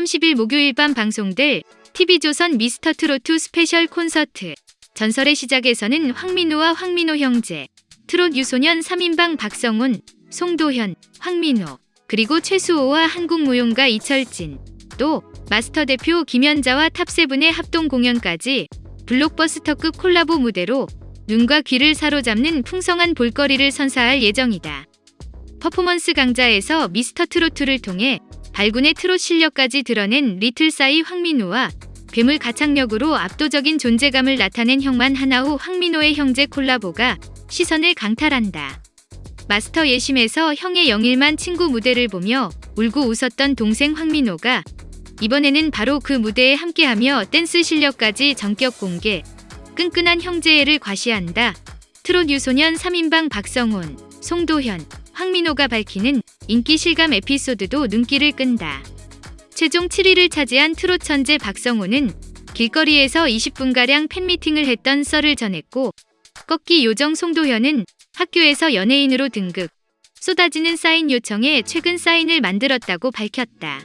30일 목요일 밤 방송될 TV조선 미스터트로트 스페셜 콘서트 전설의 시작에서는 황민우와 황민호 형제, 트롯 유소년 3인방 박성훈, 송도현, 황민호, 그리고 최수호와 한국무용가 이철진, 또 마스터 대표 김연자와 top seven의 합동 공연까지 블록버스터급 콜라보 무대로 눈과 귀를 사로잡는 풍성한 볼거리를 선사할 예정이다. 퍼포먼스 강자에서 미스터 트로트를 통해 발군의 트롯 실력까지 드러낸 리틀사이 황민우와 괴물 가창력으로 압도적인 존재감을 나타낸 형만 한 아우 황민호의 형제 콜라보가 시선을 강탈한다. 마스터 예심에서 형의 영일만 친구 무대를 보며 울고 웃었던 동생 황민호가 이번에는 바로 그 무대에 함께하며 댄스 실력까지 전격 공개, 끈끈한 형제애를 과시한다. 트롯 유소년 3인방 박성훈, 송도현, 황민호가 밝히는 인기 실감 에피소드도 눈길을 끈다. 최종 7위를 차지한 트롯 천재 박성훈은 길거리에서 20분가량 팬미팅을 했던 썰을 전했고 꺾기 요정 송도현은 학교에서 연예인으로 등극, 쏟아지는 사인 요청에 최근 사인을 만들었다고 밝혔다.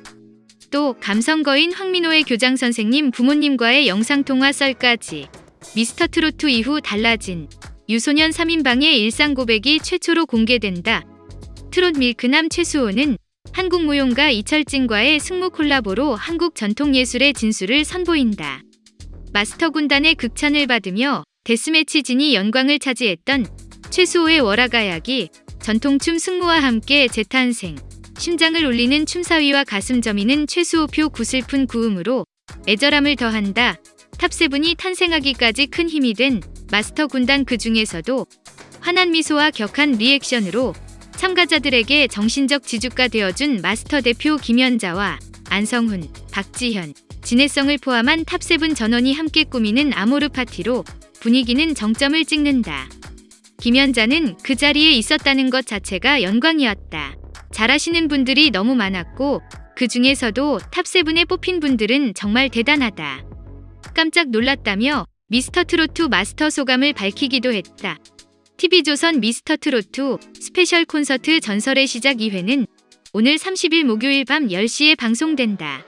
또 감성거인 황민호의 교장 선생님 부모님과의 영상통화 썰까지 미스터 트로트 이후 달라진 유소년 3인방의 일상 고백이 최초로 공개된다. 트롯 밀크남 최수호는 한국 무용가 이철진과의 승무 콜라보로 한국 전통예술의 진수를 선보인다. 마스터 군단의 극찬을 받으며 데스매치 진이 영광을 차지했던 최수호의 월화가약이 전통춤 승무와 함께 재탄생, 심장을 울리는 춤사위와 가슴 저미는 최수호표 구슬픈 구음으로 애절함을 더한다. top seven이 탄생하기까지 큰 힘이 된 마스터 군단 그 중에서도 환한 미소와 격한 리액션으로 참가자들에게 정신적 지주가 되어준 마스터 대표 김연자와 안성훈, 박지현, 진해성을 포함한 top seven 전원이 함께 꾸미는 아모르 파티로 분위기는 정점을 찍는다. 김연자는 그 자리에 있었다는 것 자체가 영광이었다. 잘하시는 분들이 너무 많았고 그 중에서도 top seven에 뽑힌 분들은 정말 대단하다. 깜짝 놀랐다며 미스터 트로트 마스터 소감을 밝히기도 했다. TV조선 미스터 트로트 스페셜 콘서트 전설의 시작 2회는 오늘 30일 목요일 밤 10시에 방송된다.